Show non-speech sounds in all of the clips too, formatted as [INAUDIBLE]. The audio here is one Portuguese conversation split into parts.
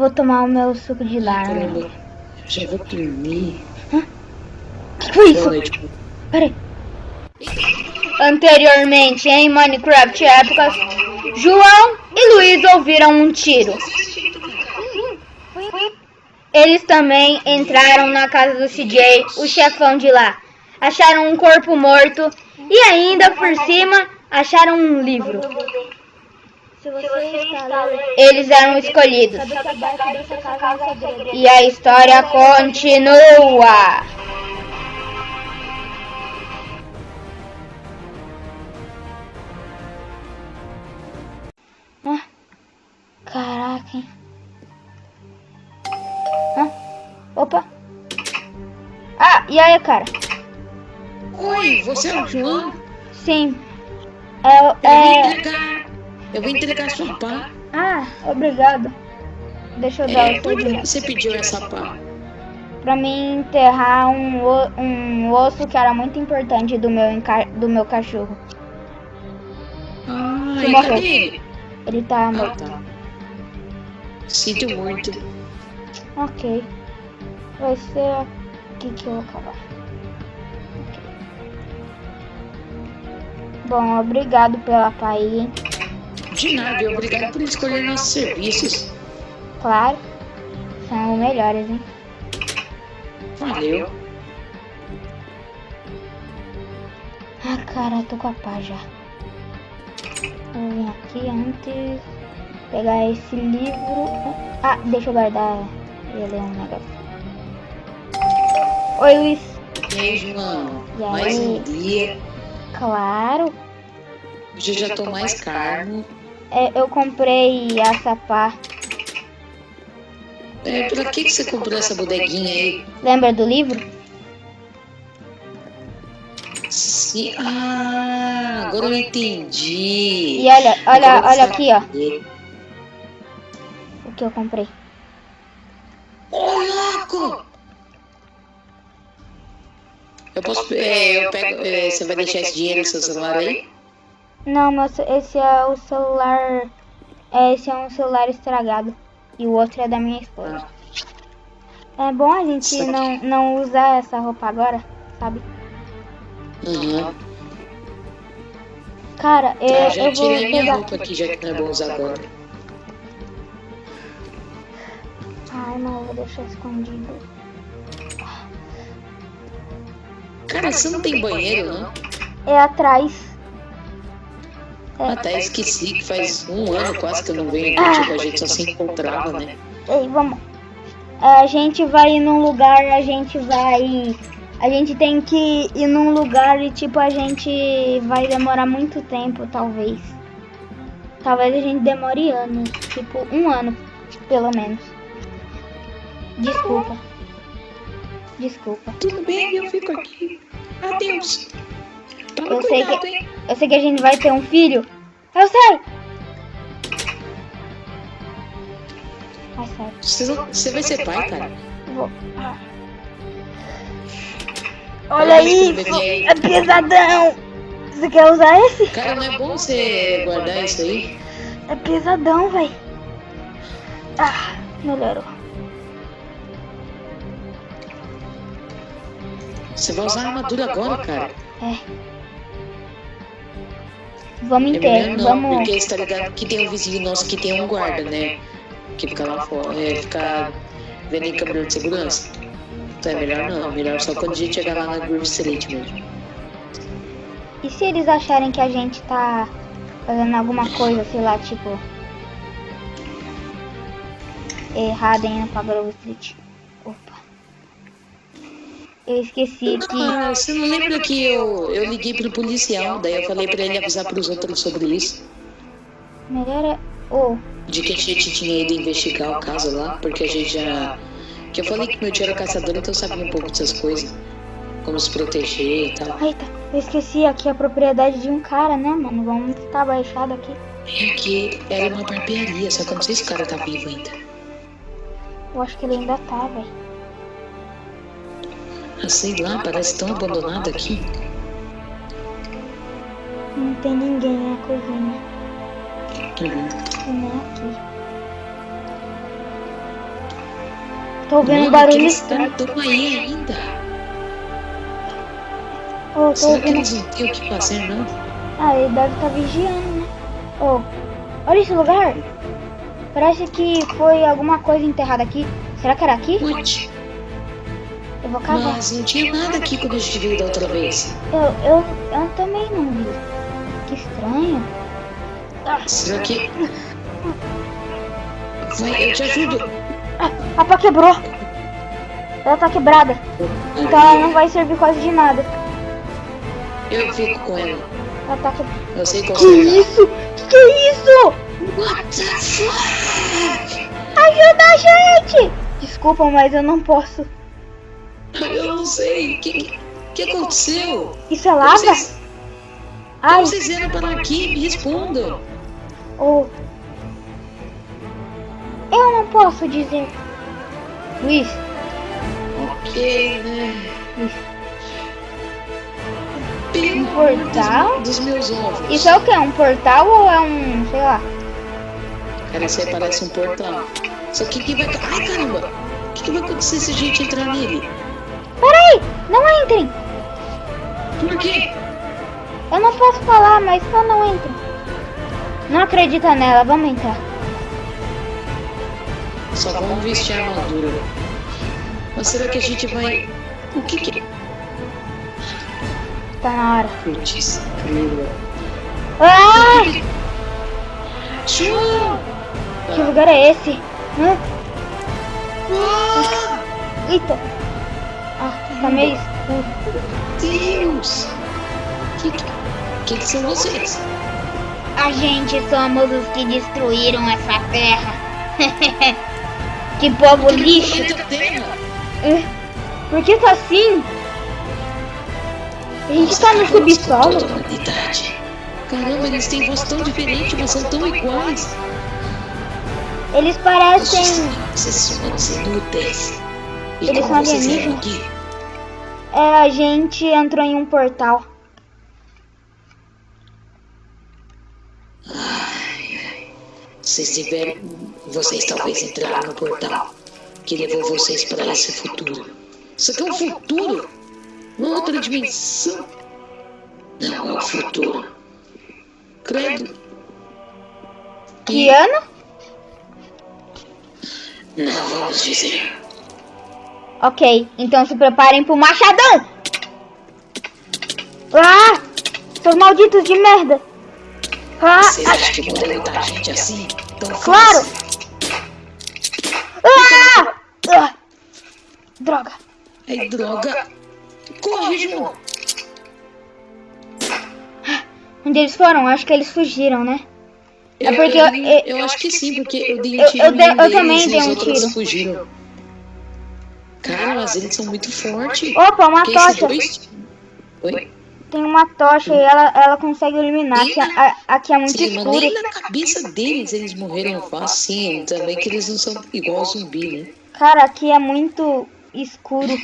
Vou tomar o meu suco de. Caramba, já vou dormir. O que foi isso? Noite. Peraí. Anteriormente, em Minecraft épocas, João e Luiz ouviram um tiro. Eles também entraram na casa do CJ, o chefão de lá. Acharam um corpo morto e ainda por cima acharam um livro. Se você está lendo, Eles eram escolhidos. é. E a história continua. Ah, caraca, hein? Ah, opa. Ah, e aí, cara? Oi, você é o João? Sim. É, é... Eu vim entregar sua pá. Ah, obrigado. Deixa eu dar É, o por que você pediu essa pá? Pra mim enterrar um, um osso que era muito importante do meu, do meu cachorro. Ah, Que morreu. ele? Ele tá Ah, morto. tá. Sinto muito. Ok. Vai ser aqui que eu vou acabar. Ok. Bom, obrigado pela pai, hein? De nada, e obrigado por escolher nossos serviços. Claro. São melhores, hein? Valeu. Ah, cara, tô com a pá já. Vou vir aqui antes. Pegar esse livro. Ah, deixa eu guardar e ler um negócio. Oi, Luiz. Aí, João? E aí? Mais um dia. Claro. Hoje eu já tô mais calmo. É, eu comprei essa pá. É, pra que, que você comprou essa bodeguinha aí? Lembra do livro? Sim. Ah, agora eu entendi. E olha, olha, olha aqui, ó. O que eu comprei. Ô, louco! Eu posso. É, eu pego. é, você vai deixar esse dinheiro no seu celular aí? Não, mas esse é o celular. é, Esse é um celular estragado. E o outro é da minha esposa. É bom a gente não, não usar essa roupa agora, sabe? Aham. Cara, eu, Tá, já eu vou a minha pegar. roupa aqui, já que não é bom usar agora. Ai, mas eu vou deixar escondido. Cara, você não tem banheiro, não? É atrás. Até esqueci que faz um ano quase que eu não venho aqui, tipo, a gente só se encontrava, né? Ei, vamos. A gente vai ir num lugar, a gente vai. A gente tem que ir num lugar e, tipo, a gente vai demorar muito tempo, talvez. Talvez a gente demore anos. Tipo, um ano, pelo menos. Desculpa. Desculpa. Tudo bem, eu fico aqui. Adeus. Toma Eu sei cuidado, que- hein? Eu sei que a gente vai ter um filho. Eu sei! Vai, sai. Você, você vai ser pai, cara? Vou. Olha isso! É pesadão! Você quer usar esse? Cara, não é bom você guardar isso aí? É pesadão, véi. Ah, melhorou. Você vai usar a armadura agora, cara. É inteiro, melhor não, vamos. porque você tá ligado que tem um vizinho nosso que tem um guarda, né? Que fica lá fora, é, fica vendo em câmera de segurança. Então é melhor não, melhor só quando a gente chegar lá na Groove Street mesmo. E se eles acharem que a gente tá fazendo alguma coisa, sei lá, tipo. Errada indo pra Grove Street? Opa. Eu esqueci que. Ah, você não lembra que eu, eu liguei pro policial, daí eu falei pra ele avisar pros outros sobre isso? Melhor é. Oh, De que a gente tinha ido investigar o caso lá, porque a gente já. Que eu falei que meu tio era caçador, então eu sabia um pouco dessas coisas. Como se proteger e tal. eita, eu esqueci aqui a propriedade de um cara, né, mano? Vamos ficar baixado aqui. É que era uma barbearia, só que eu não sei se o cara tá vivo ainda. Eu acho que ele ainda tá, velho. Ah, sei lá, parece tão abandonado aqui. Não tem ninguém na cozinha. Uhum. E nem aqui. tô ouvindo Mano, barulho caras estão aí ainda. Oh, Será que ouvindo. eles não têm o que fazer, não? Ah, ele deve estar vigiando, né? Oh, olha esse lugar. Parece que foi alguma coisa enterrada aqui. Será que era aqui? What? Eu vou cavar. Mas não tinha nada aqui quando a gente veio da outra vez. Eu, eu, eu também não vi. Que estranho. Será que. Vai, eu te ajudo. Ah, a pá quebrou. Ela tá quebrada. Então ela não vai servir quase de nada. Eu fico com ela. Ela tá quebrada. Eu sei qual Que isso? Que que é isso? What the fuck? Ajuda a gente! Desculpa, mas eu não posso. Eu não sei. O que, que, aconteceu? Isso é lava? vocês, Ai, como vocês vieram para aqui? Me respondam. oh. Eu não posso dizer. Luiz, Ok, né? Luiz. Pelo portal? amor dos, dos meus ovos. Isso é o que? Um portal ou é um, sei lá? Cara, isso aí parece um portal. Só que que vai. Ai caramba! O que, que vai acontecer se a gente entrar nele? Peraí, não entrem. Por quê? Eu não posso falar, mas só não entrem. Não acredita nela, vamos entrar. Só vamos vestir a armadura. Mas será que a gente vai. O que que. Tá na hora. Putz. Ah! Tchau! Que lugar é esse? Hã? Ah, Eita! Tá meio escuro. Deus! Que, que, que que são vocês? A gente somos os que destruíram essa terra. [LAUGHS] que povo lixo! Planeta Terra! É, Por que tá assim? A gente tá no subsolo? Caramba, eles têm voz tão diferente, mas são tão iguais. Eles parecem. Vocês são inúteis. E Eles são alienígenas? É, a gente entrou em um portal. Vocês tiveram. Vocês talvez entraram no portal que levou vocês para esse futuro. Isso aqui é um futuro? Uma outra dimensão? Não é o futuro. Credo. Que ano? Não vamos dizer. Ok, então se preparem pro machadão! Ah! Seus malditos de merda! Ah! Vocês ah, acham que vão derrotar a gente assim? Tão Claro! ah! Ah! Droga! Ai, droga. Corre, João. Onde eles foram? Acho que eles fugiram, né? É Eu- porque eu, eu- eu- eu acho que sim, porque eu dei um eu- tiro eu eu deles também dei um tiro. fugiram. Cara, mas eles são muito fortes. Opa, uma Que tocha! dois... Oi? Tem uma tocha e ela, ela consegue iluminar. Aqui, a- aqui é muito Sim, mas escuro. nem na cabeça deles eles morreram fácil. Também que eles não são igual zumbi, né? Cara, aqui é muito escuro.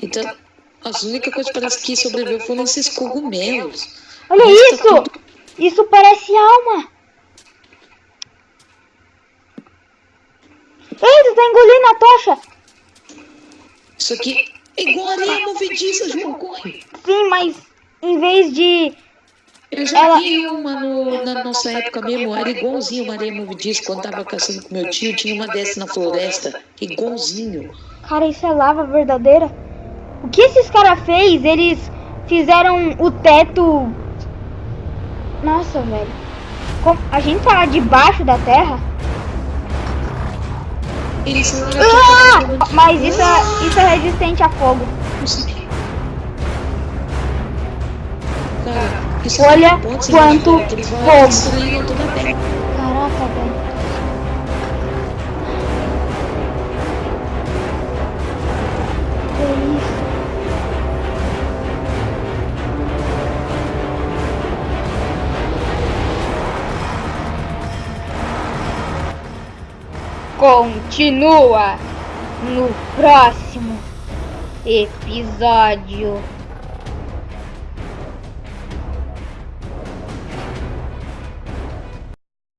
Então, as únicas coisas que parece que sobreviveu foram esses cogumelos. Olha Mas tá isso! tudo- Isso parece alma! Ei, tu tá engolindo a tocha! Isso aqui é igual areia movediça, João, corre. Sim, mas em vez de. Eu já Ela- vi uma no- na nossa época mesmo, era igualzinho uma areia movediça. Quando tava caçando com meu tio, tinha uma dessa na floresta, igualzinho. Cara, isso é lava verdadeira? O que esses caras fez? Eles fizeram o teto. Nossa, velho. Como- A gente tá debaixo da terra? São Ah! Mas isso é, isso é resistente a fogo. Cara, isso Olha ser quanto fogo. Caraca, velho. Continua no próximo episódio.